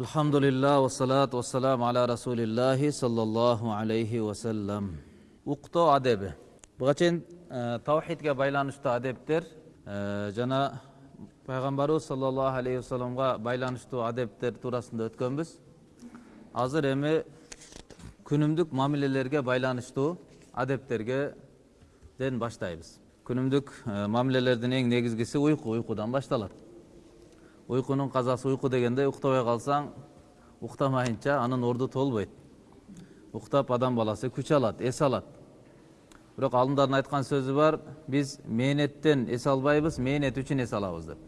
Salam ala rasulillahi sallallahu alayhi wa sallam. Уктоо адеби. Буга чейин тавхидге байланыштуу адептер жана пайгамбарыбыз саллаллаху алейхи вассаламга байланыштуу адептер туурасында өткөнбүз. Азыр эми күнүмдүк мамилелерге байланыштуу адептерге ден баштайбыз. Күнүмдүк мамилелердин эң негизгиси уйку, уйкудан башталат. Уйкунун казасы уйку дегенде уктабай калсаң, уктамайынча анын орду толбойт. Уктап адам баласы күч алат, эс алат. Бирок алымдардын айткан сөзү бар, биз мээнеттен эс албайбыз, мээнет үчүн эс алабыз деп.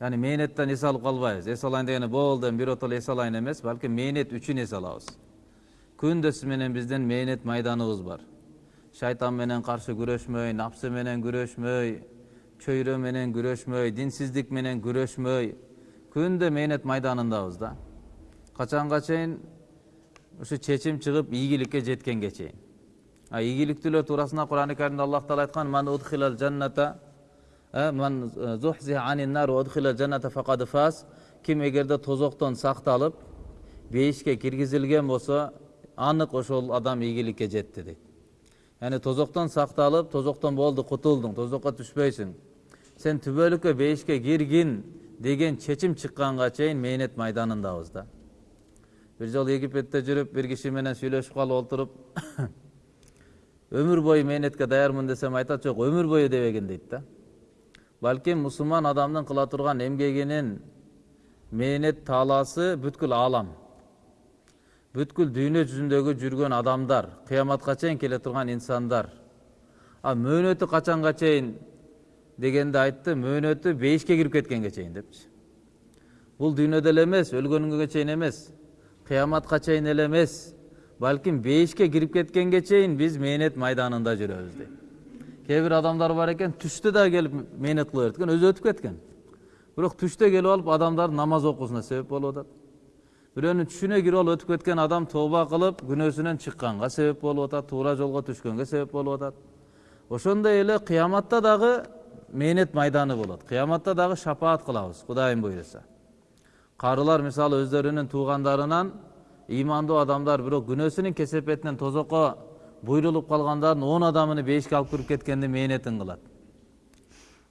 Яни мээнеттен эс алып калбайбыз. Эс алайын дегени болду, биротоло эс алайын эмес, балки мээнет үчүн эс алабыз. Күндөсү менен биздин мээнет майданыбыз бар. Шайтан менен каршы күрөшмөй, күрөшмөй, чөйрө менен күрөшмөй, динсиздик менен күрөшмөй, күндө мээнет майданындабыз да. Качанга чейин ушу чечим чыгып ийгиликке жеткенге чейин. А ийгиликтүүлөр туурасында Кур'ан Каримде Аллах Таала айткан: "Ман удхилал жанната ман зухзиха анин нар удхилал жанната фақад фас" Ким эгерде тозоктон сакталып, бейишке киргизилген болсо, анык ошол адам ийгиликке жетти дейт. Яни тозоктон сакталып, тозоктон болду, кутулдуң, тозокко түшпөйсүң. Сен түбөлүккө бейишке киргин деген чечим чыкканга чейин мээнет майданындабыз да. Бир жолу Египетте жүрүп, бир киши менен сүйлөшүп калып отуруп, өмүр бою мээнетке даярмын десем айтат, жок, өмүр бою дебегин дейт да. Балким мусулман адамдын кыла турган эмгегинин мээнет таалаасы бүткүл аалам. Бүткүл дүйнө жүзүндөгү жүргөн адамдар, кыяматка чейин келе турган инсандар. А мөөнөтү качанга чейин дегенде айтты, мөөнөтү бейишке кирип кеткенге чейин депчи. Бул дүйнөдө эле эмес, өлгөнгө чейин эмес, кыяматка чейин эле эмес, балким бейишке кирип кеткенге чейин биз мээнет майданында жүрөбүз дейт. Кээ бир адамдар бар экен, түштө да келип мээнет кыла берет экен, өзү өтүп кеткен. Бирок түштө келип алып адамдардын намаз окуусуна себеп болуп атат. Бирөөнүн түшүнө кирип алып өтүп кеткен адам тооба кылып, күнөөсүнөн чыкканга себеп болуп атат, туура жолго түшкөнгө себеп болуп атат. Ошондой эле кыяматта дагы мээнет майданы болот. Кыяматта дагы шапаат кылабыз, Кудайым буйруса. Карылар мисалы өздөрүнүн туугандарынан ыймандуу адамдар бирок күнөөсүнүн кесепетинен тозокко буйрулуп калгандардын он адамын бейишке алып кирип кеткенде мээнетин кылат.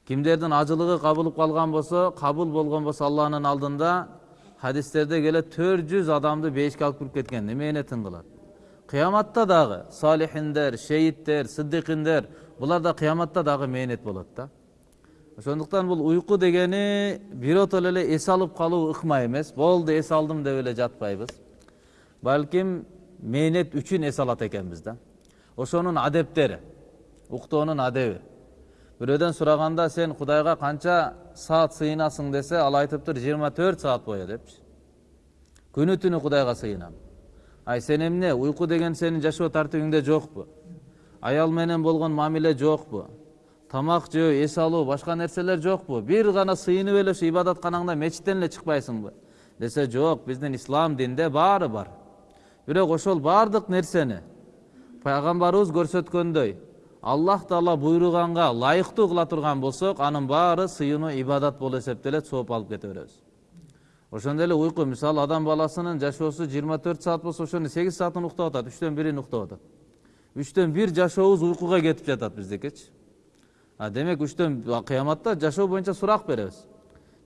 Кимдердин ажылыгы кабылып калган болсо, кабыл болгон болсо Алланын алдында хадистерде келет 400 адамды бейишке алып кирип кеткенде мээнетин кылат. Кыяматта дагы салихиндер, шейиттер, сиддикиндер булар да кыяматта дагы мээнет болот да. Ошондуктан бул уйку дегени биротоло эле эс алып калуу ыкма эмес. Болду, эс алдым деп эле жатпайбыз. Балким мээнет үчүн эс алат экенбиз да. Ошонун адептери, уктоонун адеби. Бирөөдөн сураганда сен Кудайга канча саат сыйынасың десе, ал айтыптыр 24 саат бою депчи. Күнү түнү Кудайга сыйынам. Ай сен эмне, уйку деген сенин жашоо тартибиңде жокпу? Аял менен болгон мамиле жокпу? Тамак жөө, эс алуу, башка нерселер жокпу? Бир гана сыйынып эле ушу ибадатканаңда мечиттен эле чыкпайсыңбы? Десе жок, биздин ислам динде баары бар. Бирок ошол баардык нерсени пайгамбарыбыз көрсөткөндөй аллах таала буйруганга ылайыктуу кыла турган болсок анын баары сыйынуу ибадат болуп эсептелет сооп алып кете беребиз ошондой эле уйку мисалы адам баласынын жашоосу жыйырма төрт саат болсо ошонун сегиз саатын уктап атат үчтөн бирин уктап атат үчтөн бир жашообуз уйкуга кетип жатат биздикичи демек үчтөн кыяматта жашоо боюнча сурак беребиз.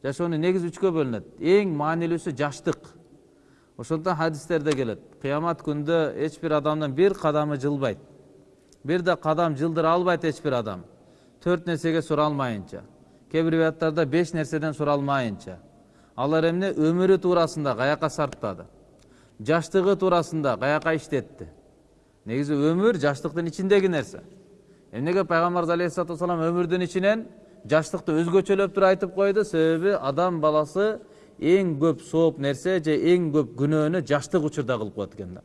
Жашоонун негизи үчкө бөлүнөт. Эң маанилүүсү жаштык. Ошондуктан хадистерде келет. Кыямат күндө эч бир адамдын бир кадамы жылбайт. Бир да кадам жылдыра албайт эч бир адам. Төрт нерсеге суралмайынча кээ бир риwаяттарда беш нерседен суралмайынча алар эмне? Өмүрү туурасында каяка сарптады. Жаштыгы туурасында каяка иштетти. Негизи өмүр жаштыктын ичиндеги нерсе. Эмнеге пайгамбарыбыз алейхисалату өмүрдүн ичинен жаштыкты өзгөчөлөп туруп айтып койду себеби адам баласы эң көп сооп нерсе же эң көп күнөөнү жаштык учурда кылып коет экен да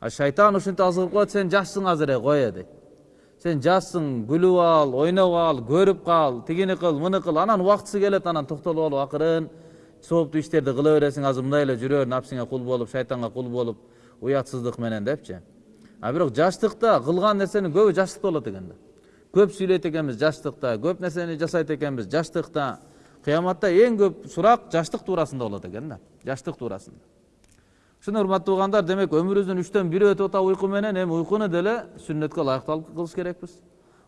а шайтан ушинтип азгырып коет сен жашсың азыр э кое дейт сен жашсың күлүп ал ойноп ал көрүп кал тигини кыл муну кыл анан убактысы келет анан токтолуп алып акырын сооптуу иштерди кыла бересиң азыр мындай эле жүрөр напсиңе кул болуп шайтанга кул болуп уятсыздык менен депчи а бирок жаштыкта кылган нерсенин көбү жаштыкта болот экен да. Көп сүйлөйт экенбиз жаштыкта көп нерсени жасайт экенбиз жаштыкта кыяматта эң көп сурак жаштык туурасында болот экен да жаштык туурасында ушуну урматтуу угандар демек өмүрүбүздүн үчтөн бири өтүп атат уйку менен эми уйкуну деле сүннөткө ылайыктуу кылыш керекпиз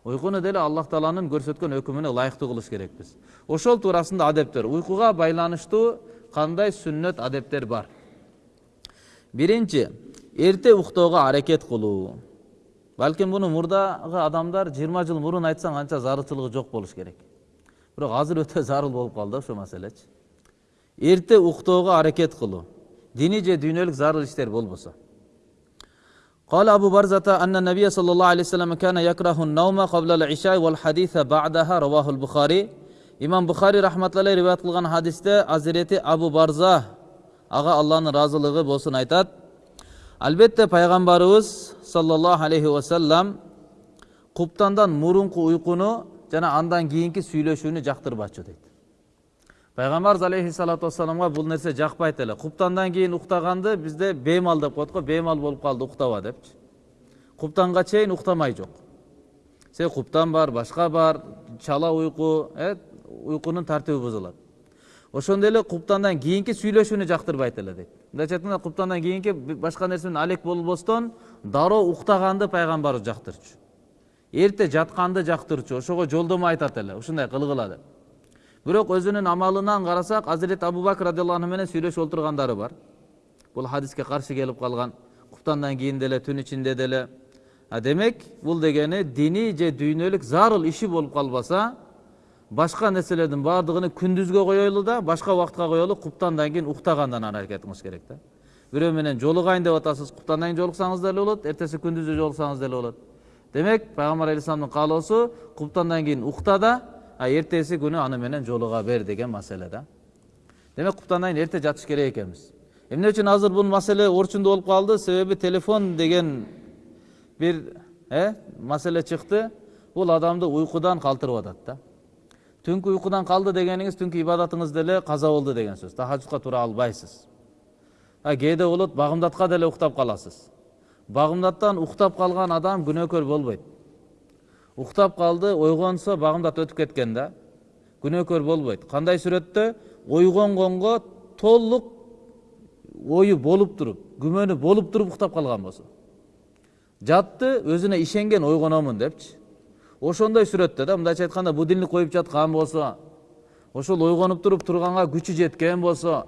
уйкуну деле аллах тааланын көрсөткөн өкүмүнө ылайыктуу кылыш керекпиз ошол туурасында адептер. Уйкуга байланыштуу кандай сүннөт адептер бар? Биринчи эрте уктоого аракет кылуу балким муну мурдагы адамдар жыйырма жыл мурун айтсаң анча зарылчылыгы жок болуш керек бирок азыр өтө зарыл болуп калды ошол маселечи эрте уктоого аракет кылуу диний же дүйнөлүк зарыл иштер болбосо قال أبو برزة أن النبي صلى الله عليه وسلم كان يكره النوم قبل العشاء والحديث بعدها رواه البخاري имам бухари рахматуллахи риwayat кылган хадисте азирети абу барза ага алланын ыраазылыгы болсун айтат албетте пайгамбарыбыз саллаллаху алейхи вассалам куптандан мурунку уйкуну жана андан кийинки сүйлөшүүнү жактырбачу дейт пайгамбарыбыз алейхисалату вассаламга бул нерсе жакпайт эле куптандан кийин уктаганды бизде беймал деп коет го беймал болуп калды уктаба депчи куптанга чейин уктамай жок себеби куптан бар башка бар чала уйку э уйкунун тартиби бузулат ошондой эле куптандан кийинки сүйлөшүүнү жактырбайт эле дейт мындайча айтканда куптандан кийинки башка нерсе менен алек болбостон дароо уктаганды пайгамбарыбыз жактырчу эрте жатканды жактырчу ошого жолдомо айтат эле ушундай кылгыла деп бирок өзүнүн амалынан карасак азирет абу бакр радиаллаху анху менен сүйлөшүп отургандары бар бул хадиске каршы келип калган куптандан кийин деле түн ичинде деле демек бул дегени диний же дүйнөлүк зарыл иши болуп калбаса башка нерселердин баардыгын күндүзгө коелу да башка убакытка коелу куптандан кийин уктагандан аракет кылыш керек да бирөө менен жолугайын деп атасыз куптандан кийин жолуксаңыз деле болот эртеси күндүзү жолуксаңыз деле болот демек пайгамбар алейхисаламдын каалоосу куптандан кийин укта да а эртеси күнү аны менен жолуга бер деген маселе да демек куптандан кийин эрте жатыш керек экенбиз эмне үчүн азыр бул маселе орчундуу болуп калды себеби телефон деген бир маселе чыкты бул адамды уйкудан калтырып атат да түнкү уйкудан калды дегениңиз түнкү ибадатыңыз деле каза болду деген сөз. Тахажудка тура албайсыз. А кээде болот багымдатка деле уктап каласыз багымдаттан уктап калган адам күнөөкөр болбойт уктап калды ойгонсо багымдат өтүп кеткен да. Күнөөкөр болбойт кандай сүрөттө ойгонгонго толук ою болуп туруп күмөнү болуп туруп уктап калган болсо жатты өзүнө ишенген ойгономун депчи ошондой сүрөттө да мындайча айтканда будильник коюп жаткан болсо ошол ойгонуп туруп турганга күчү жеткен болсо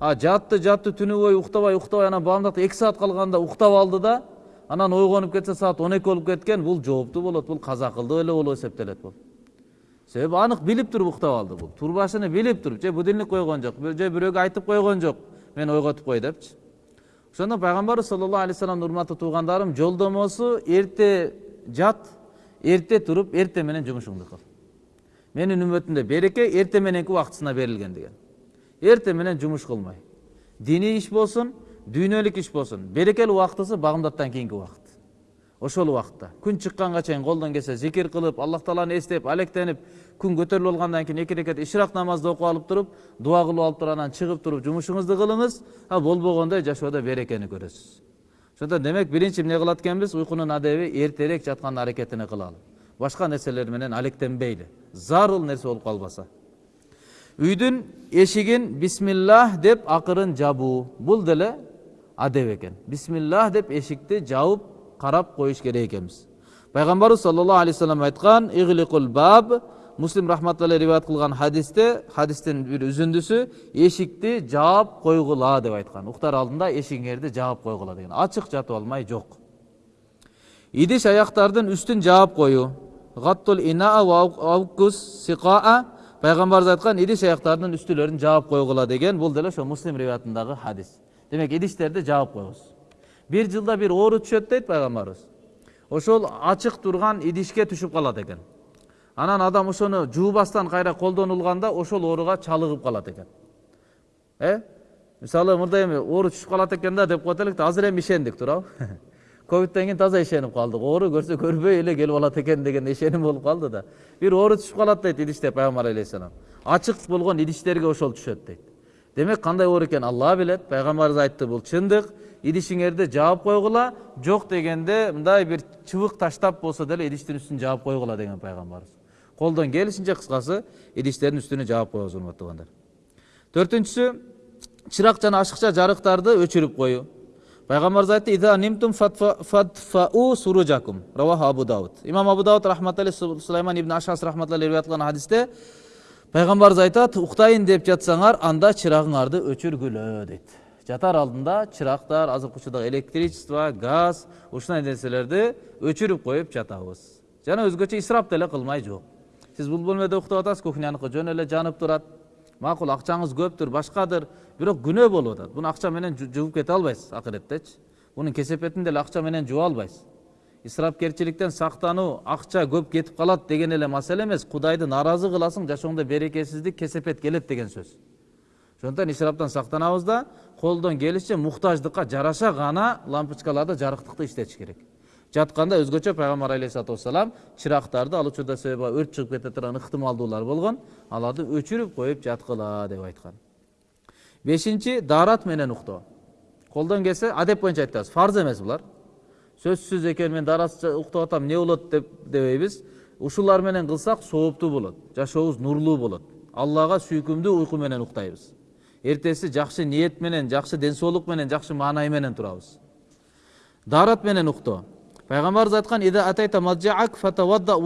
а жатты жатты түнү бою уктабай уктабай анан баамдакта эки саат калганда уктап алды да анан ойгонуп кетсе саат он эки болуп кеткен бул жооптуу болот бул каза кылды эле болуп эсептелет бул. Себеби анык билип туруп уктап алды бул. Турбашыны билип туруп же будильник койгон жок же бирөөгө айтып койгон жок мени ойготуп кой депчи. Ошондо пайгамбарыбыз саллаллаху алейхи вассалам урматтуу туугандарым жолдомосу эрте жат эрте туруп эрте менен жумушуңду кыл менин үммөтүмдө береке эрте мененки убактысына берилген деген эрте менен жумуш кылмай диний иш болсун дүйнөлүк иш болсун берекелүү убактысы багымдаттан кийинки убакыт ошол убакытта күн чыкканга чейин колдон келсе зикир кылып аллах тааланы эстеп алектенип күн көтөрүлүп алгандан кийин эки рекет ишрак намазды окуп алып туруп дуа кылып алып туруп анан чыгып туруп жумушуңузду кылыңыз а болбогондо жашоодо берекени көрөсүз ошондо демек биринчи эмне кылат экенбиз уйкунун адеби эртерээк жаткандын аракетине кылалы башка нерселер менен алектенбейли зарыл нерсе болуп калбаса үйдүн эшигин бисмиллах деп акырын жабуу бул деле адеп экен бисмиллах деп эшикти жабып карап коюш керек экенбиз пайгамбарыбыз саллаллаху алейхи вассалам айткан баб муслим рахматулла риwayat кылган хадисте хадистин бир үзүндүсү эшикти жаап койгула деп айткан уктар алдында эшигиңерди жаап койгула деген ачык жатып алмай жок идиш аяктардын үстүн жаап коюу гаттул инаа аукус сикаа пайгамбарыбыз айткан идиш аяктардын үстүлөрүн жаап койгула деген бул деле ошо муслим риwayatындагы хадис демек идиштерди жаап коебуз бир жылда бир оору түшөт дейт пайгамбарыбыз ошол ачык турган идишке түшүп калат экен анан адам ошону жуубастан кайра колдонулганда ошол ооруга чалыгып калат экен. Э? Мисалы мындай эми оору түшүп калат экен да деп коет элек да азыр эми ишендик туурабы. Ковидтен кийин таза ишенип калдык. Оору көрсө көрбөй эле келип алат экен деген ишеним болуп калды да. Бир оору түшүп калат дейт идиште пайгамбар алейхисалам ачык болгон идиштерге ошол түшөт дейт. Демек кандай оору экенин алла билет пайгамбарыбыз айтты бул чындык идишиңерди жаап койгула жок дегенде мындай бир чыбык таштап болсо деле идиштин үстүн жаап койгула деген пайгамбарыбыз. Колдон келишинче кыскасы идиштердин үстүнө жаап коебуз урматтуу туугандар төртүнчүсү чырак жана ашыкча жарыктарды өчүрүп коюу пайгамбарыбыз айтты ида нимтум фатфау суружакум раваху абу дауд. Имам абу дауд рахматалли сулайман ибн ашас рахматалли риwayat кылган хадисте пайгамбарыбыз айтат уктайын деп жатсаңар анда чырагыңарды өчүргүлө дейт жатар алдында чырактар азыркы учурда электричество газ ушундай нерселерди өчүрүп коюп жатабыз жана өзгөчө исрап деле кылмай жок. Сиз бул бөлмөдө уктап атасыз кухняныкы жөн эле жанып турат макул акчаңыз көптүр башкадыр бирок күнөө болуп атат буну акча менен жууп кете албайсыз акыреттечи бунун кесепетин деле акча менен жууа албайсыз исрапкерчиликтен сактануу акча көп кетип калат деген эле маселе эмес кудайды нааразы кыласың жашооңдо берекесиздик кесепет келет деген сөз ошондуктан исраптан сактанабыз да колдон келишинче муктаждыкка жараша гана лампочкаларды жарыктыкты иштетиш керек жатканда өзгөчө пайгамбар алейхисалату вассалам чырактарды ал учурда себеби өрт чыгып кете турган ыктымалдуулар болгон аларды өчүрүп коюп жаткыла деп айткан. Бешинчи даарат менен уктоо. Колдон келсе адеп боюнча айтабыз фарз эмес булар. Сөзсүз экен мен даратсыз уктап атам эмне болот деп дебейбиз. Ушулар менен кылсак сооптуу болот жашообуз нурлуу болот. Аллага сүйкүмдүү уйку менен уктайбыз. Эртеси жакшы ниет менен жакшы ден соолук менен жакшы маанай менен турабыз. Даарат менен уктоо. Пайгамбарыбыз айткан ида атайта маджаак фатавадда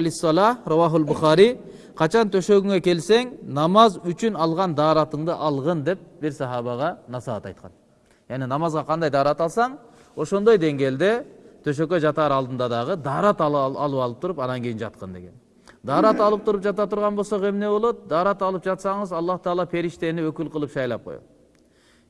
лиссала равахул бухари качан төшөгүңө келсең намаз үчүн алган дааратыңды алгын деп бир сахабага насаат айткан яғни намазға қандай даарат алсаң ошондой деңгээлде төшөккө жатар алдында дагы даарат алып алып туруп анан кийин жаткын деген даарат алып туруп жата турган болсок эмне болот даарат алып жатсаңыз аллах таала периштени өкүл кылып шайлап коет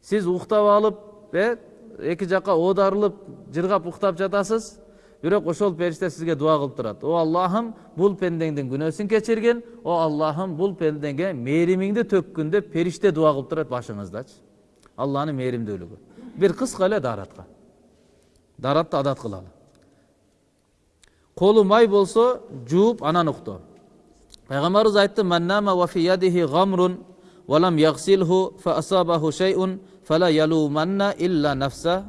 сиз уктап алып э эки жака оодарылып жыргап уктап жатасыз. Бирок ошол периште сизге дуа кылып турат о аллахым бул пендеңдин күнөөсүн кечиргин о аллахым бул пендеңе мээримиңди төккүн деп периште дуа кылып турат башыңыздачы алланын мээримдүүлүгү бир кыска эле дааратка дааратты адат кылалы. Колу май болсо жууп анан уктоо пайгамбарыбыз айтты пайғамбар yalumanna illa салам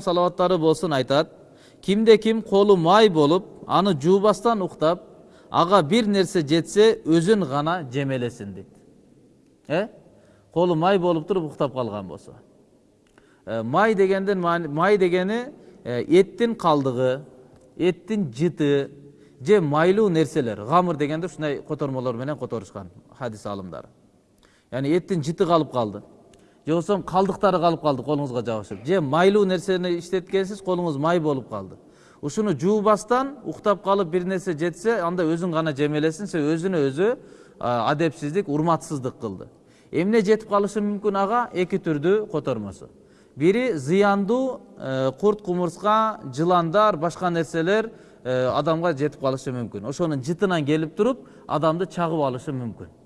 ravahu болсын айтады кімде кім қолы май болып аны жуубастан ұқтап аға бір нәрсе жетсе өзін ғана жемелесін дейді э қолы май болып тұрып ұқтап қалған болса ә, май дегенден май дегені ә, еттің қалдығы еттің жіті же майлуу нәрселер ғамыр дегенді ушундай котормолор менен которушкан хадис алымдары яғни эттин жыты калып калды же болбосо калдыктары калып калды колуңузга жабышып же майлуу нерсени иштеткенсиз колуңуз май болуп калды ушуну жуубастан уктап калып бир нерсе жетсе анда өзүн гана жемелесин себеби өзүнө өзү адепсиздик урматсыздык кылды эмне жетип калышы мүмкүн ага эки түрдүү котормосу бири зыяндуу курт кумурска жыландар башка нерселер адамга жетип калышы мүмкүн ошонун жытынан келип туруп адамды чагып алышы мүмкүн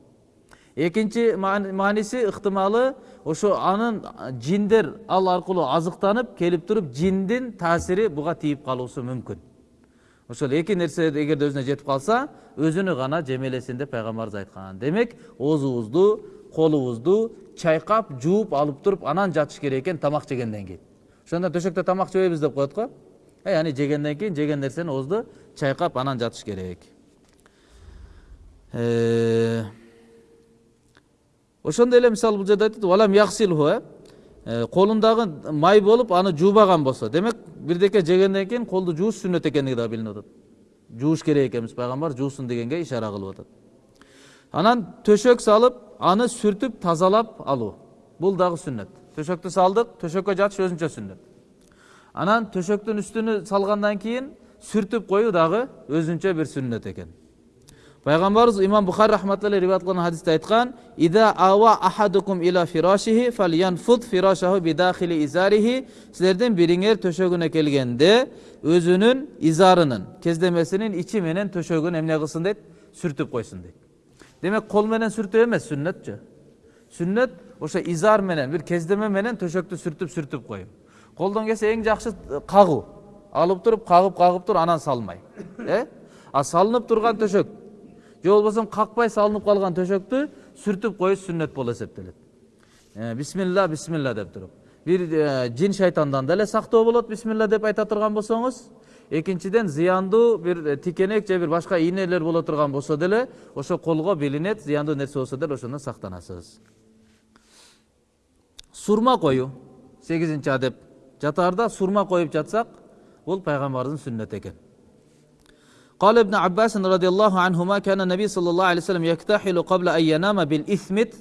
экинчи мааниси ыктымалы ошо анын жиндер ал аркылуу азыктанып келип туруп жиндин таасири буга тийип калуусу мүмкүн ошол эки нерсе эгерде өзүнө жетип калса өзүнү гана жемелесин деп пайгамбарыбыз айткан демек оозубузду колубузду чайкап жууп алып туруп анан жатыш керек экен тамак жегенден кийин ошондон төшөктө тамак жебейбиз деп коет го яғни жегенден кейін жеген нерсени оозду чайкап анан жатыш керек ошондой эле мисалы бул жерде айтат валам яксилху э? Колундагы май болуп аны жуубаган болсо. Демек бирдеке жегенден кийин колду жууш сүннөт экендиги дагы билинип атат. Жууш керек экенбиз пайгамбар жуусун дегенге ишара кылып атат. Анан төшөк салып аны сүртүп тазалап алуу. Бул дагы сүннөт. Төшөктү салдык төшөккө жатыш өзүнчө сүннөт. Анан төшөктүн үстүнө салгандан кийин сүртүп коюу дагы өзүнчө бир сүннөт экен. Пайгамбарыбыз имам бухари рахматулла риwayat кылган хадисте айткан ида ава ахадукум ила фирашихи фалянфуд фирашаху бидахили изарихи силердин бириңер төшөгүнө келгенде өзүнүн изарынын кездемесинин ичи менен төшөгүн эмне кылсын дейт сүртүп койсун дейт демек кол менен сүртүү эмес сүннөтчү сүннөт ошо изар менен бир кездеме менен төшөктү сүртүп сүртүп коюу колдон келсе эң жакшы кагуу алып туруп кагып кагып тур анан салмай э а салынып турган төшөк же болбосо какпай салынып калган төшөктү сүртүп коюш сүннөт болуп эсептелет бисмилла бисмилла деп туруп бир жин шайтандан деле сактоо болот бисмилла деп айта турган болсоңуз экинчиден зыяндуу бир тикенек же бир башка ийнелер боло турган болсо деле ошо колго билинет зыяндуу нерсе болсо деле ошондон сактанасыз сурма коюу сегизинчи адеп. Жатаарда сурма коюп жатсак бул пайгамбардын сүннөтү экен قال ابن عباس رضي الله عنهما كان النبي صلى الله عليه وسلم يكتحل قبل أن ينام بالإثمت.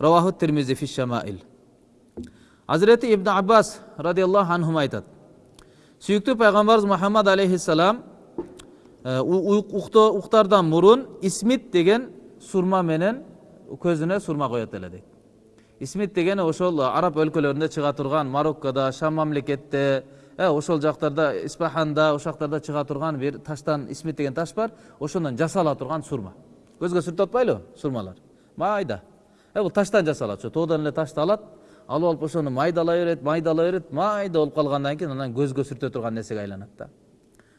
رواه الترمذي في الشمائل. حضرت ابن عباس رضي الله عنهما ايتاد سيكتب پیغمبر محمد عليه السلام آه، اختاردان مرون اسمت دیگن سرما منن көзүнө сурма коет эле дейт исмит عرب ошол араб өлкөлөрүндө чыга турган мароккодо шам мамлекетте ошол жактарда испаханда ошол жактарда чыга турган бир таштан исмит деген таш бар. Ошондон жасала турган сурма. Көзгө сүртүп атпайлыбы сурмалар? Майда. Бул таштан жасалат ошо тоодон эле ташты алат алып алып ошону майдалай берет майдалай берет майда болуп калгандан кийин анан көзгө сүртө турган нерсеге айланат да.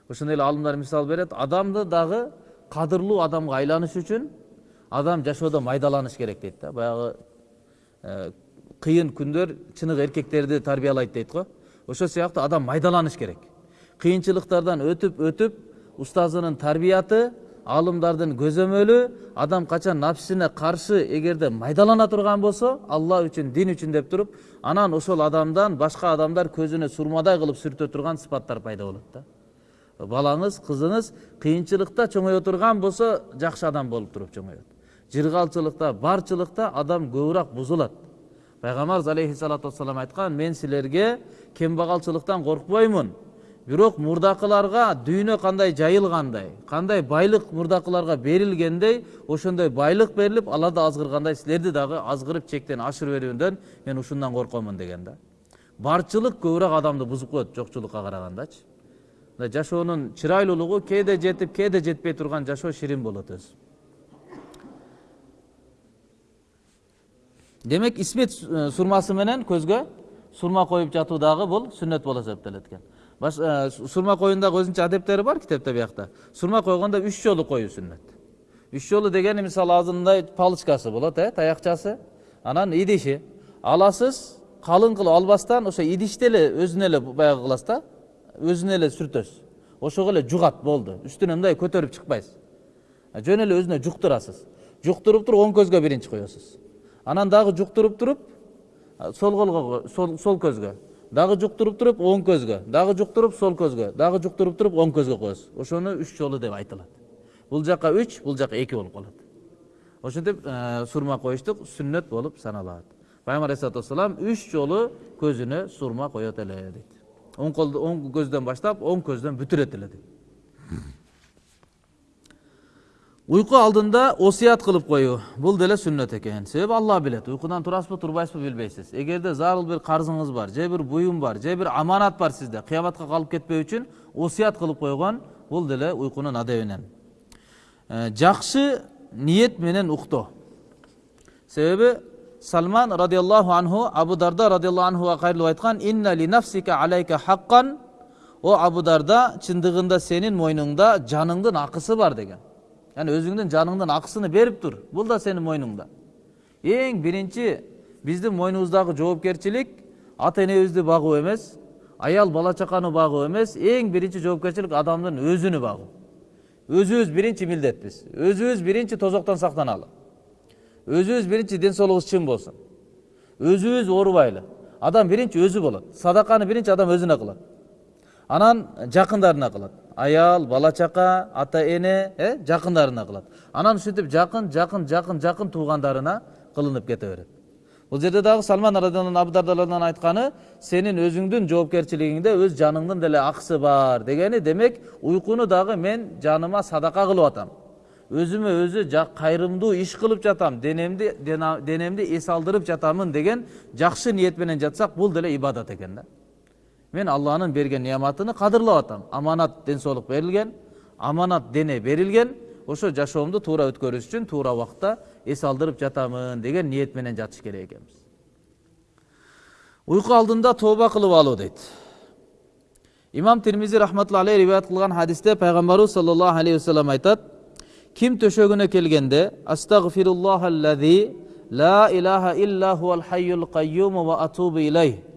Ошондой эле алымдар мисал берет адамды дагы кадырлуу адамга айланыш үчүн адам жашоодо майдаланыш керек дейт да. Баягы кыйын күндөр чыныгы эркектерди тарбиялайт дейт го. Ошол сыяктуу адам майдаланыш керек. Кыйынчылыктардан өтүп өтүп устазынын тарбияты алымдардын көзөмөлү адам качан нафсине каршы эгерде майдалана турган болсо алла үчүн дин үчүн деп туруп анан ошол адамдан башка адамдар көзүнө сурмадай кылып сүртө турган сыпаттар пайда болот да. Балаңыз кызыңыз кыйынчылыкта чоңое турган болсо жакшы адам болуп туруп чоңоет. Жыргалчылыкта барчылыкта адам көбүрөөк бузулат. Пайгамбарыбыз алейхисалату вассалам айткан мен силерге кембагалчылыктан коркпоймун бирок мурдакыларга дүйнө кандай жайылгандай кандай байлык мурдакыларга берилгендей ошондой байлык берилип алар да азгыргандай силерди дагы азгырып чектен ашырып берүүндөн мен ушундан коркомун деген да барчылык көбүрөөк адамды бузуп коет жокчулукка карагандачы мына жашоонун чырайлуулугу кээде жетип кээде жетпей турган жашоо ширин болот өзү демек исмет сурмасы менен көзгө сурма коюп жатуу дагы бул сүннөт болуп эсептелет экен сурма коюундагы өзүнчө адептери бар китепте биякта сурма койгондо үч жолу коюу сүннөт үч жолу дегени мисалы азырындай палочкасы болот э таякчасы анан идиши аласыз калың кылып албастан ошо идишти эле өзүнө эле баягы кыласыз да өзүнө эле сүртөсүз ошого эле жугат болду үстүнө мындай көтөрүп чыкпайсыз жөн эле өзүнө жуктурасыз жуктуруп туруп оң көзгө биринчи коесуз анан дагы жуктуруп туруп сол колго сол көзгө. Дагы жуктуруп туруп оң көзгө. Дагы жуктуруп сол көзгө. Дагы жуктуруп туруп оң көзгө коесуз ошону үч жолу деп айтылат. Бул жака үч бул жака эки болуп калат. Ошентип сурма коюштук сүннөт болуп саналат. Пайгамбар алейхисалату вассалам үч жолу көзүнө сурма коет эле дейт оң көздөн баштап оң көздөн бүтүрөт эле дейт уйку алдында осуят кылып коюу бул деле сүннөт экен себеби алла билет уйкудан турасызбы турбайсызбы билбейсиз эгерде зарыл бир карзыңыз бар же бир буюм бар же бир аманат бар сизде кыяматка калып кетпөө үчүн осуят кылып койгон бул деле уйкунун адебинен жакшы ниет менен уктоо себеби салман радиаллаху анху абу дарда радиаллаху анхуга кайрылып айткан инна ли нафсика алайка хаккан о абу дарда чындыгында сенин мойнуңда жаныңдын акысы бар деген яғни өзіңнің жаныңның ақысыны беріп тұр бұл да сенің мойныңда ең бірінші біздің мойнымыздағы жауапкершілік ата энебизди багуу эмес аял бала чаканы багуу эмес эң биринчи жоопкерчилик адамдын өзүнү багуу өзүбүз биринчи милдетпиз өзүбүз биринчи тозоктон сактаналы өзүбүз биринчи ден соолугубуз чың болсун өзүбүз адам биринчи өзү болот садаканы биринчи адам өзүнө кылат анан жакындарына кылат аял бала чака ата эне э жакындарына кылат анан ушинтип жакын жакын жакын жакын туугандарына кылынып кете берет бул жерде дагы салман абдардадан айтканы сенин өзүңдүн жоопкерчилигиңде өз жаныңдын деле акысы бар дегени демек уйкуну дагы мен жаныма садака кылып атам өзүмө өзү кайрымдуу иш кылып жатам денемди денемди эс алдырып жатамын деген жакшы ниет менен жатсак бул деле ибадат экен да мен алланын берген неаматыны кадырлап атам аманат ден соолук берилген аманат дене берилген ошо жашоомду туура өткөрүш үчүн туура убакытта эс алдырып жатамын деген ниет менен жатыш керек экенбиз уйку алдында тооба кылып алуу дейт имам термизи рахматулла алейх риваят кылган хадисте пайгамбарыбыз саллаллаху алейхи вассалам айтат ким төшөгүнө келгенде астагфируллахаллази ла илаха илля хуал хайюл кайюму ва атубу илейх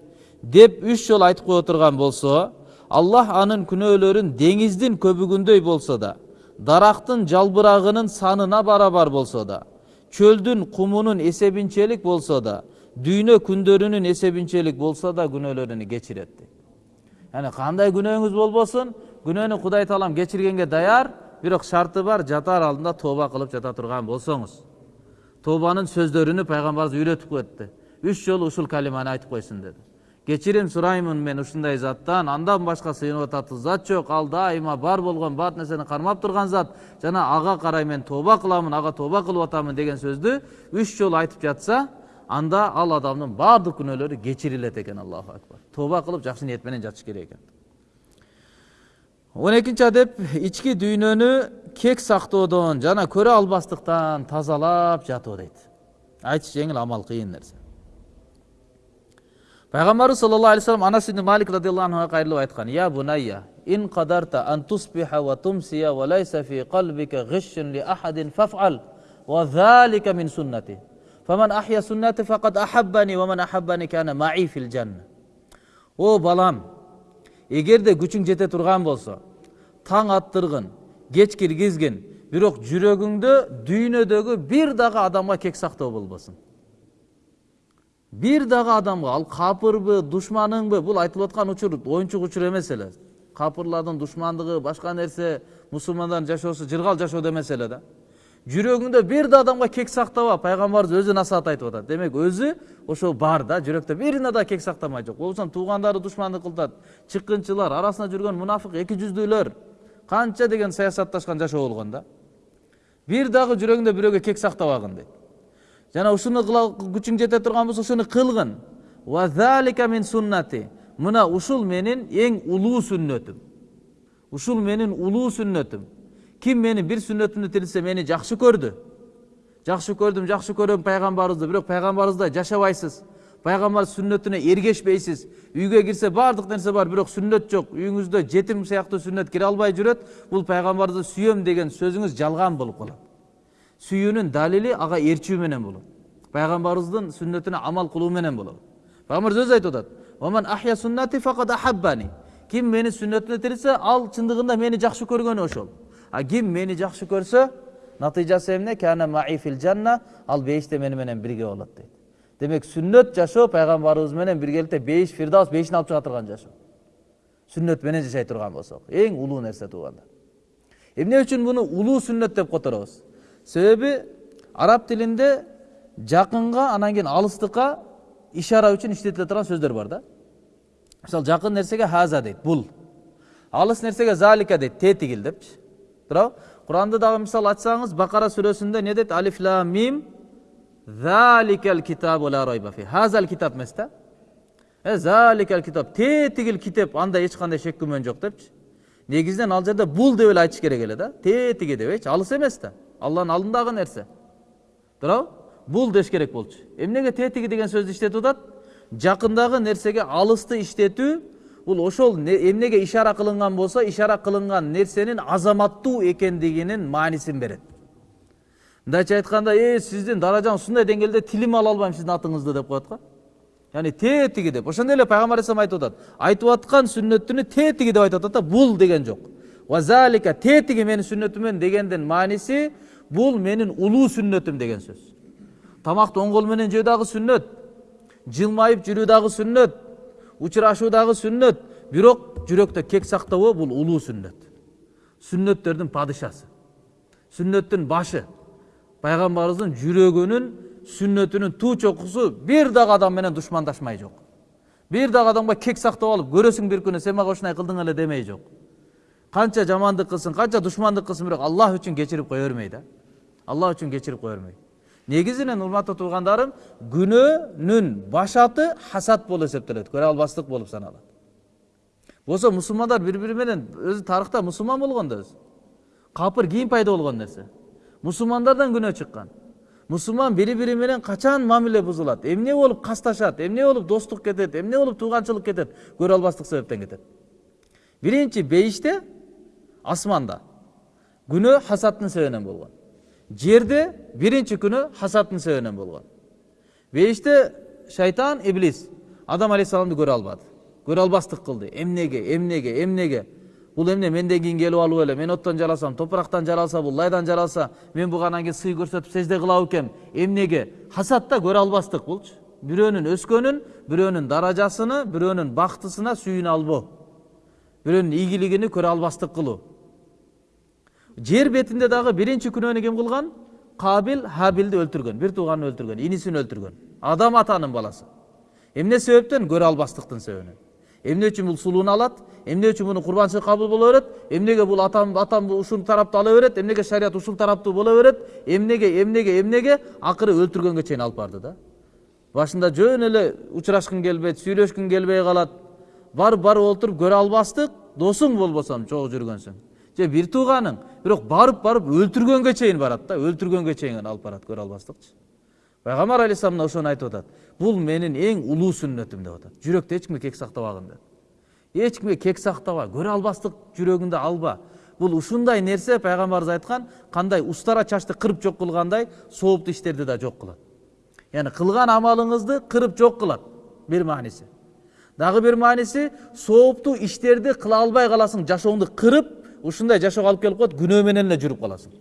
деп үш жол айтып кое турган болсо аллах анын күнөөлөрүн деңиздин көбүгүндөй болсо да дарактын жалбырагынын санына барабар болсо да чөлдүн кумунун эсебинчелик болсо да дүйнө күндөрүнүн эсебинчелик болсо да күнөөлөрүн кечирет дейт яғни қандай күнөөңүз болбосун күнөөнү кудай таалам кечиргенге даяр бирок шарты бар жатар алдында тооба кылып жата турган болсоңуз тообанын сөздөрүнү пайгамбарыбыз үйрөтүп кетти үч жолу ушул калиманы айтып койсун деди кечирим сураймын мен ушундай заттан андан башка сыйынып ататын зат жок ал дайыма бар болгон бар нерсени кармап турган зат жана ага карай мен тооба кыламын ага тооба кылып атамын деген сөздү үч жолу айтып жатса анда ал адамдын баардык күнөөлөрү кечирилет экен аллаху акбар тооба кылып жакшы ниет менен жатыш керек экен он экинчи адеп ички дүйнөнү кек сактоодон жана көрө албастыктан тазалап жатуу дейт айтыш жеңил амал кыйын нерсе пайгамбарыбыз саллаллаху алейхи вассалам анас ибн малик радиаллаху анхуга кайрылып айткан я бунайя ин qadarta an tusbiha wa tumsiya wa laysa fi qalbika ghishun li ahadin faf'al wa dhalika min sunnati. Faman ahya sunnati faqad ahabbani wa man ahabbani kana ma'i fil janna. О балам эгерде күчүң жете турган болсо таң аттыргын кеч киргизгин бирок жүрөгүңдө дүйнөдөгү бир дагы адамга кек сактоо болбосун бир дагы адамга ал капырбы душманыңбы бул айтылып аткан учур оюнчук учур эмес эле капырлардын душмандыгы башка нерсе мусулмандардын жашоосу жыргал жашоо эмес эле да жүрөгүңдө бир да адамга кек сактаба пайгамбарыбыз өзү насаат айтып атат демек өзү ошол бар да жүрөктө бирине да кек сактамай жок болбосо туугандары душмандык кылтат чыккынчылар арасында жүргөн мунафык эки жүздүүлөр канча деген саясатташкан жашоо болгон да бир дагы жүрөгүңдө бирөөгө кек сактабагын дейт жана ушуну күчүң жете турган болсо ушуну кылгын мин суннати мына ушул менин эң улуу сүннөтүм ушул менин улуу сүннөтүм ким менин бир сүннөтүмдү тилсе мени жакшы көрдү жакшы көрдүм жакшы көрөм пайгамбарыбызды бирок пайгамбарыбыздай жашабайсыз пайгамбар сүннөтүнө эргешпейсиз үйгө кирсе баардык нерсе бар бирок сүннөт жок үйүңүздө жетим сыяктуу сүннөт кире албай жүрөт бул пайгамбарды сүйөм деген сөзүңүз жалган болуп калат сүйүүнүн далили ага ээрчүү менен болот пайгамбарыбыздын сүннөтүнө амал кылуу менен болот пайгамбарыбыз өзү айтып атат ким менин сүннөтүмө тирилсе ал чындыгында мени жакшы көргөнү ошол а ким мени жакшы көрсө натыйжасы эмне жанна ал бейиште мени менен бирге болот дейт демек сүннөт жашоо пайгамбарыбыз менен биргеликте бейиш фирдаус бейишин алып чыга турган жашоо сүннөт менен жашай турган болсок эң улуу нерсе туугандар эмне үчүн муну улуу сүннөт деп которобуз себеби араб тилинде жакынга анан кийин алыстыкка ишара үчүн иштетиле турган сөздөр бар да мисалы жакын нерсеге хаза дейт бул алыс нерсеге залика дейт тетигил депчи туурабы куранды дагы мисалы ачсаңыз бакара сүрөсүндө эмне дейт алиф ла мим заликал китабу ла райба фи хазал китап эмес да заликал китап тетигил китеп анда эч кандай шек күмөн жок депчи негизинен ал жерде бул деп эле айтыш керек эле да тетиги дебейчи алыс эмес да алланын алдындагы нерсе туурабы бул деш керек болчу эмнеге тетиги деген сөздү иштетип атат жакындагы нерсеге алысты иштетүү бул ошол эмнеге ишара кылынган болсо ишара кылынган нерсенин азаматтуу экендигинин маанисин берет мындайча айтканда э сиздин даражаңыз ушундай деңгээлде тилим ала албайм сиздин атыңызды деп коет го яғни тетиги деп ошондой эле пайгамбар алейхисалам айтып атат айтып аткан сүннөтүнү тетиги деп айтып атат да бул деген жок тетиги менин сүннөтүмөн дегендин мааниси бул менин улуу сүннөтүм деген сөз тамакты оң кол менен жөө дагы сүннөт жылмайып жүрүү дагы сүннөт учурашуу дагы сүннөт бирок жүрөктө кек сактабоо бул улуу сүннөт сүннөттөрдүн падышасы сүннөттүн башы пайгамбарыбыздын жүрөгүнүн сүннөтүнүн туу чокусу бир дагы адам менен душмандашмай жок бир дагы адамга кек сактап алып көрөсүң бир күнү сен мага ушундай кылдың эле демей жок канча жамандык кылсын канча душмандык кылсын бирок аллах үчүн кечирип кое бермей да аллах үчүн кечирип кое бермей негизинен урматтуу туугандарым күнөөнүн башаты хасад болуп эсептелет көрө албастык болуп саналат болсо мусулмандар бири бири менен өзү тарыхта мусулман болгон да өзү капыр кийин пайда болгон нерсе мусулмандардан күнөө чыккан мусулман бири бири менен качан мамиле бузулат эмне болуп касташат эмне болуп достук кетет эмне болуп тууганчылык кетет көрө албастык себептен кетет биринчи бейиште асманда күнөө хасаттын себебинен болгон жерде биринчи күнөө хасаттын себебинен болгон бейиште шайтан иблис адам алейхисаламды көрө албады. Көрө албастык кылды эмнеге эмнеге эмнеге бул эмне менден кийин келип алып эле мен оттон жаралсам топурактан жаралса бул лайдан жаралса мен буга анан кийин сый көрсөтүп сежде кыла бекем эмнеге хасатта көрө албастык булчу бирөөнүн өскөнүн бирөөнүн даражасыны бирөөнүн бактысына сүйүнө албоо бирөөнүн ийгилигини көрө албастык кылуу жер бетинде дагы биринчи күнөөнү ким кылган кабил хабилди өлтүргөн бир тууганын өлтүргөн инисин өлтүргөн адам атанын баласы. Эмне себептен? Көрө албастыктын себебинен эмне үчүн бул сулууну алат эмне үчүн мунун курбанчылык кабыл боло берет эмнеге бул атам атам ушул тараптуу ала берет эмнеге шарият ушул тараптуу боло берет эмнеге эмнеге эмнеге акыры өлтүргөнгө чейин алып барды да. Башында жөн эле учурашкың келбейт сүйлөшкүң келбей калат барып барып отуруп көрө албастык досуң болбосом чогуу жүргөнсүң же бир тууганың бирок барып барып өлтүргөнгө чейин барат да. Өлтүргөнгө чейин алып барат көрө албастыкчы пайгамбар алейхисалам мына ошону айтып атат бул менин эң улуу сүннөтүм деп атат жүрөктү эч кимге кек сактабагын деп. Эч кимге кек сактаба көрө албастык жүрөгүңдө алба бул ушундай нерсе пайгамбарыбыз айткан кандай устара чачты кырып жок кылгандай сооптуу иштерди да жок кылат яғни қылған амалыңызды қырып жоқ қылады. Бір мааниси дагы бир мааниси сооптуу иштерди кыла албай каласың жашооңду кырып ушундай жашоого алып келип коет күнөө менен эле жүрүп каласың.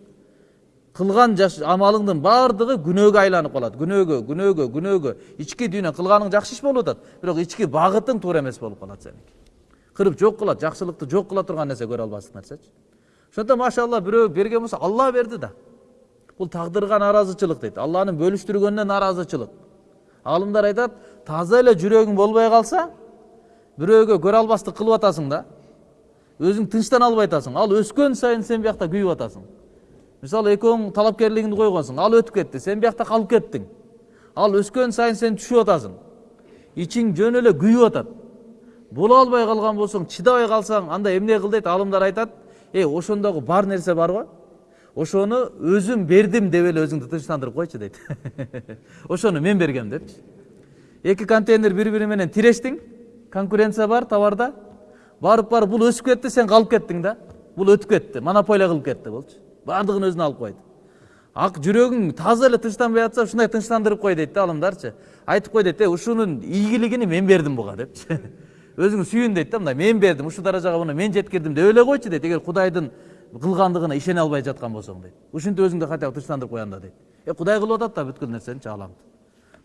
Кылган амалыңдын баардыгы күнөөгө айланып калат. Күнөөгө күнөөгө күнөөгө. Ички дүйнө кылганың жакшы иш болуп атат бирок ички багытың туура эмес болуп калат сеники. Кырып жок кылат жакшылыкты жок кыла турган нерсе көрө албастык нерсечи. Ошондо машалла бирөө берген болсо алла берди да. Бұл тағдырға наразычылық дейді алланың бөліштіргеніне наразычылық ғалымдар айтады таза эле жүрегің болбой қалса біреуге көре албастық қылып атасың да өзің тыныштана албай атасың ал өскен сайын сен биякта күйіп атасың. Мисалы экөөң талапкерлигиңди койгонсуң ал өтүп кетти сен биякта калып кеттиң ал өскен сайын сен түшүп атасың. Ичиң жөн эле күйүп атат. Боло албай калган болсоң чыдабай калсаң анда эмне кыл дейт аалымдар айтат эй ошондогу бар нерсе бар го ошону өзүм бердим деп эле өзүңдү тынчтандырып койчу дейт ошону мен бергем депчи. Эки контейнер бири бири менен тирештиң. Конкуренция бар товарда. Барып барып бул өсүп кетти сен калып кеттиң да. Бул өтүп кетти монополия кылып кетти болчу баардыгын өзүнө алып койду ак жүрөгүң таза эле тынчтанбай атса ушундай тынчтандырып кой дейт да алымдарчы. Айтып кой дейт э ушунун ийгилигини мен бердим буга депчи өзүң сүйүн дейт да мындай мен бердим ушул даражага муну мен жеткирдим деп эле койчу дейт эгер кудайдын кылгандыгына ишене албай жаткан болсоң дейт ушинтип өзүңдү хотя бы тынчтандырып кой анда дейт э кудай кылып атат да бүткүл нерсеничи ааламды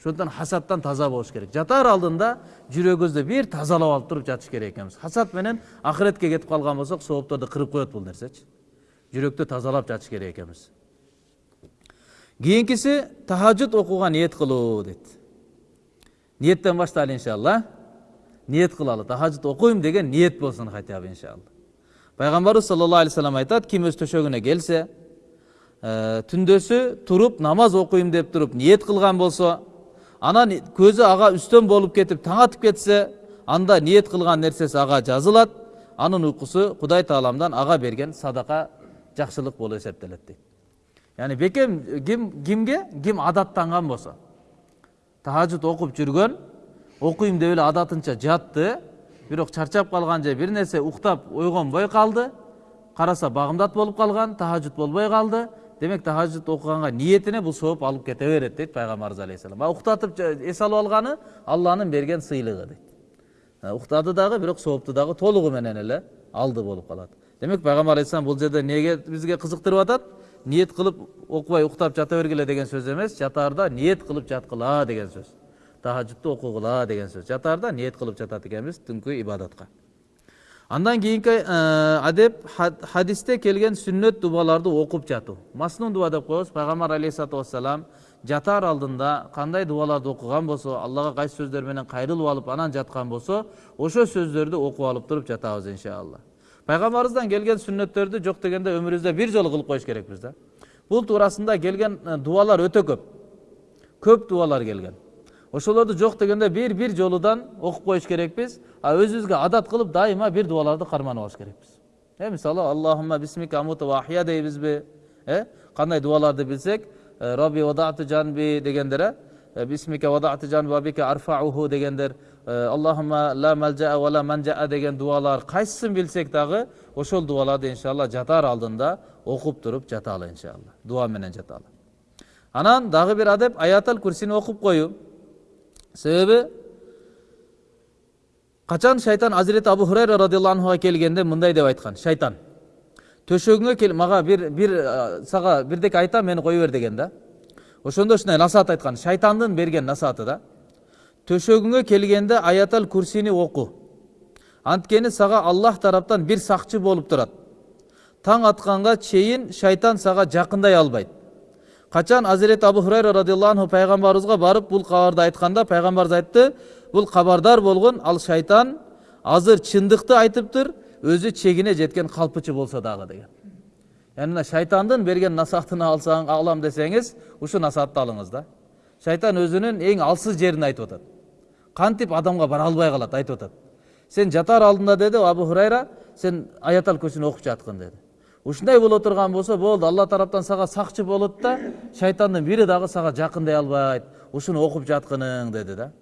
ошондуктан хасаттан таза болуш керек жатар алдында жүрөгүбүздү бир тазалап алып туруп жатыш керек экенбиз хасат менен акыретке кетип калган болсок соопторду кырып коет бул нерсечи жүрөктү тазалап жатыш керек экенбиз кийинкиси тахажжуд окууга ниет кылуу дейт ниеттен баштайлы иншалла ниет кылалы тахажжуд окуйм деген ниет болсун хотя бы иншалла пайғамбарымыз саллаллаху алейхи вассалам айтады ким өз төшөгүнө келсе түндөсү туруп намаз окуйм деп туруп ниет кылган болсо анан көзү ага үстөн болуп кетип таң атып кетсе анда ниет кылган нерсеси ага жазылат анын уйкусу кудай тааламдан ага берген садака жакшылык болуп эсептелет дейт яғни бекем ким кимге? Ким адаттанган болсо тахажжуд окуп жүргөн окуйм деп эле адатынча жатты бирок чарчап калган же бир нерсе уктап ойгонбой калды караса багымдат болуп калган тахажжуд болбой калды демек тахажжуд окуганга ниетине бул сооп алып кете берет дейт пайгамбарыбыз алейхисалам а уктатып эс алып алганы алланын берген сыйлыгы дейт уктады дагы бирок соопту дагы толугу менен эле алды болуп калат демек пайгамбар алейхисалам бул жерде эмнеге бизге кызыктырып атат ниет кылып окубай уктап жата бергиле деген сөз эмес жатаарда ниет кылып жаткыла деген сөз тахажжудту окугула деген сөз жатаарда ниет кылып жатат экенбиз түнкү ибадатка андан кийинки адеп хадисте келген сүннөт дубаларды окуп жатуу. Маснун дуба деп коебуз. Пайгамбар алейхисалату вассалам жатаар алдында кандай дубаларды окуган болсо аллага кайсы сөздөр менен кайрылып алып анан жаткан болсо ошол сөздөрдү окуп алып туруп жатабыз иншалла. Пайгамбарыбыздан келген сүннөттөрдү жок дегенде өмүрүбүздө бир жолу кылып коюш керекпиз да. Бул туурасында келген дубалар өтө көп. Көп дубалар келген. Ошолорду жок дегенде бир бир жолудан окуп коюш керекпиз а өзүбүзгө адат кылып дайыма бир дубаларды карманып алыш керекпиз э мисалы аллахума бисмика амуту ва ахия дейбизби э кандай дубаларды билсек раби вадату жанби дегендер э бисмика вадату жанби вабика арфауху дегендер аллахума ла малжаа ва ла манжаа деген дубалар кайсысын билсек дагы ошол дубаларды иншалла жатаар алдында окуп туруп жаталы иншалла дуа менен жаталы анан дагы бир адеп аятал курсини окуп коюу себеби качан шайтан азирети абу хурайра радиаллаху анхуга келгенде мындай деп айткан шайтан төшөгүңө кел мага бир бир сага бирдеке айтам мени кое бер деген да ошондо ушундай насаат айткан шайтандын берген насааты да төшөгүңө келгенде аятал курсини оку анткени сага аллах тараптан бир сакчы болуп турат таң атканга чейин шайтан сага жакындай албайт качан азирети абу хурайра радиаллаху анху пайгамбарыбызга барып бул кабарды айтканда пайгамбарыбыз айтты бул кабардар болгон ал шайтан азыр чындыкты айтыптыр өзү чегине жеткен калпычы болсо дагы деген. Яғни мына шайтандын берген насаатын алсаң алам десеңиз ушу насаатты алыңыз да. Шайтан өзүнүн эң алсыз жерин айтып атат кантип адамга бара албай калат айтып атат сен жатар алдында деди абу хурайра сен аятал курсини окуп жаткын деди ушундай боло турган болсо болду. Алла тараптан сага сакчы болот да шайтандын бири дагы сага жакындай албайт. Ушуну окуп жаткының деди да.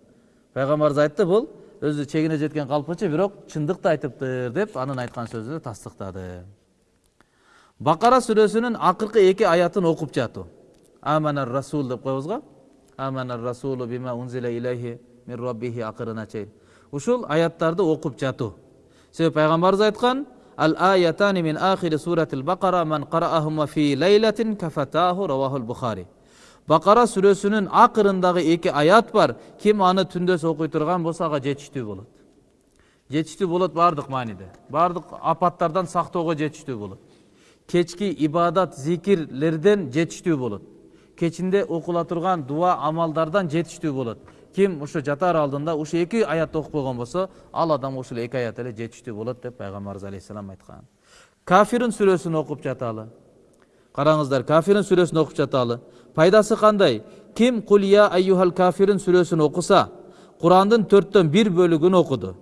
Пайгамбарыбыз айтты бул өзү чегине жеткен калпычы бирок чындыкты айтыптыр деп анын айткан сөзүнү тастыктады. Бакара сүрөсүнүн акыркы эки аятын окуп жатуу аманар расул деп коебуз го аманар расулу бима унзила илейхи мин раббихи акырына чейин ушул аяттарды окуп жатуу себеби пайгамбарыбыз айткан ал аятани мин ахири суратил бакара ман караахума фи лейлатин кафатаху равахул бухари бакара сүрөсүнүн акырындагы эки аят бар ким аны түндөс окуй турган болсо ага жетиштүү болот жетиштүү болот баардык мааниде баардык апаттардан сактоого жетиштүү болот кечки ибадат зикирлерден жетиштүү болот кечинде окула турган дуа амалдардан жетиштүү болот. Ким ушу жатар алдында ушу эки аятты окуп койгон болсо ал адам ушул эки аят эле жетиштүү болот деп пайгамбарыбыз алейхисалам айткан. Кафирун сүрөсүн окуп жаталы. Караңыздар кафирун сүрөсүн окуп жаталы. Пайдасы кандай? Ким кул я айюхал кафирун сүрөсүн окуса курандын төрттөн бир бөлүгүн окуду.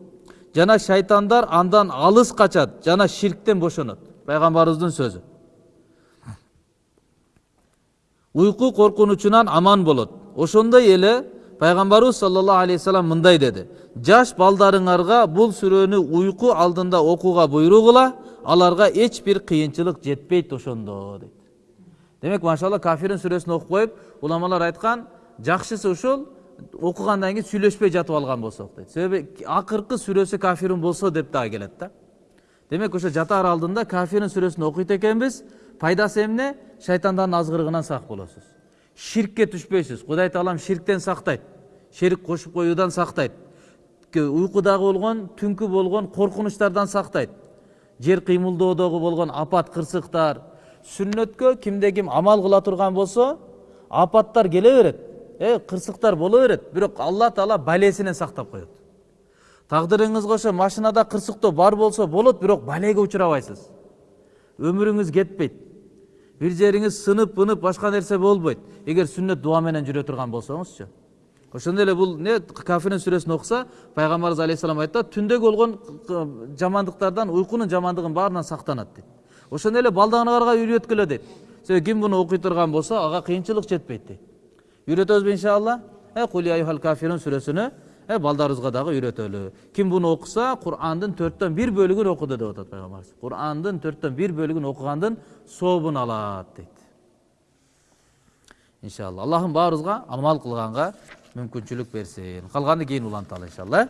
Жана шайтандар андан алыс качат жана ширктен бошонот. Пайгамбарыбыздын сөзү. Уйку коркунучунан аман болот ошондой эле пайгамбарыбыз саллаллаху алейхи вассалам мындай деди жаш балдарыңарга бул сүрөнү уйку алдында окууга буйругула аларга эч бир кыйынчылык жетпейт ошондо дейт демек машалла кафирин сүрөсүн окуп коюп уламалар айткан жакшысы ушул окугандан кийин сүйлөшпөй жатып алган болсок дейт себеби акыркы сүрөсү кафирун болсо деп дагы келет да демек ошо жатаар алдында кафирин сүрөсүн окуйт пайдасы эмне? Шайтандардын азгырыгынан сак болосуз ширкке түшпөйсүз. Кудай таалам ширктен сактайт. Шерик кошуп коюудан сактайт. Уйкудагы болгон түнкү болгон коркунучтардан сактайт. Жер кыймылдоодогу болгон апат кырсыктар. Сүннөткө кимде ким амал кыла турган болсо апаттар келе берет. Э кырсыктар боло берет. Бирок алла таала балесинен сактап коет. Тагдырыңызга ошо машинада кырсыктоо бар болсо болот бирок балеге учурабайсыз өмүрүңүз кетпейт. Бир жериңиз сынып бынып башка нерсе болбойт эгер сүннөт дуа менен жүрө турган болсоңузчу ошондой эле бул не кафирин сүрөсүн окуса пайгамбарыбыз алейхисалам айтат түндө болгон жамандыктардан уйкунун жамандыгын баарынан сактанат дейт. Ошондой эле балдарыңарга үйрөткүлө дейт. Себеби ким муну окуй турган болсо ага кыйынчылык жетпейт дейт. Үйрөтөбүзбү иншалла? Кафирун сүрөсүнү балдарыбызга дагы үйрөтөлү ким буну окуса курандын төрттөн бир бөлүгүн окуду деп атат пайгамбарыбыз курандын төрттөн бир бөлүгүн окугандын сообун алат дейт иншалла. Аллахым баарыбызга амал кылганга мүмкүнчүлүк берсин калганды кийин уланталы иншалла.